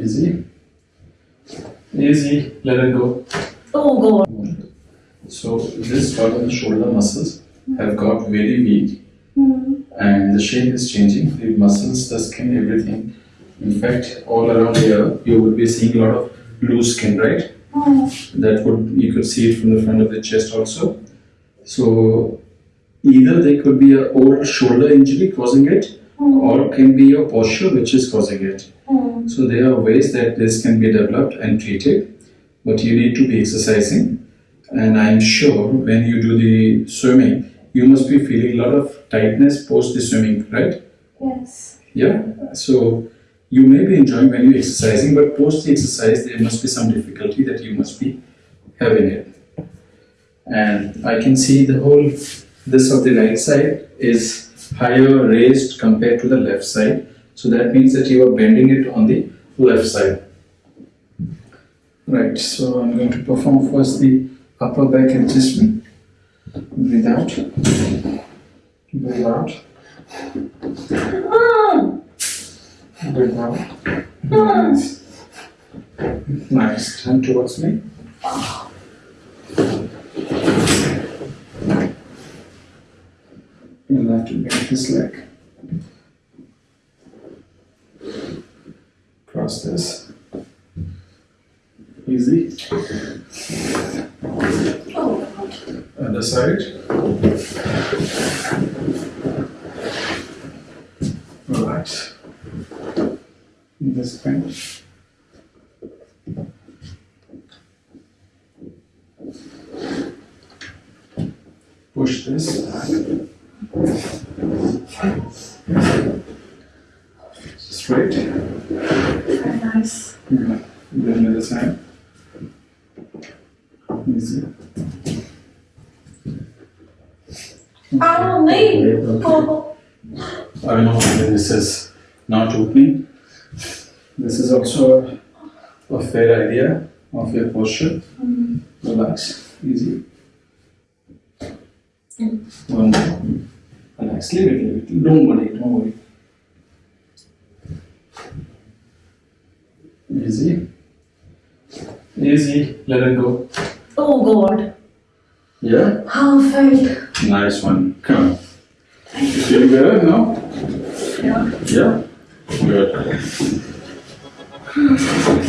Easy. Easy. Let it go. Oh God. So this part of the shoulder muscles have got very weak Hmm. and the shape is changing. The muscles, the skin, everything. In fact, all around here you would be seeing a lot of loose skin, right? Oh. That would you could see it from the front of the chest also. So either there could be a old shoulder injury causing it, Hmm. or can be your posture which is causing it. So there are ways that this can be developed and treated, but you need to be exercising. And I'm sure when you do the swimming, you must be feeling a lot of tightness post the swimming, right? Yes. Yeah. So you may be enjoying when you're exercising, but post the exercise, there must be some difficulty that you must be having it. And I can see the whole this of the right side is higher raised compared to the left side. So that means that you are bending it on the left side. Right, so I'm going to perform first the upper back adjustment. Breathe out. Breathe out. Breathe out. Nice. Nice. Turn towards me. You'll have to bend this leg. Cross this. Easy. Oh. Other side. Relax. This bench. Push this back. Straight. Very nice. Good. Then the other side. Easy. Me. Okay. Oh. I know this is not opening. This is also a fair idea of your posture. Relax, easy. One more. Relax, leave it, leave it. Don't worry, don't worry. Easy. Easy, let it go. Oh God. Yeah? How felt. Nice one. Come on. You feel better now? Yeah. Yeah? Good.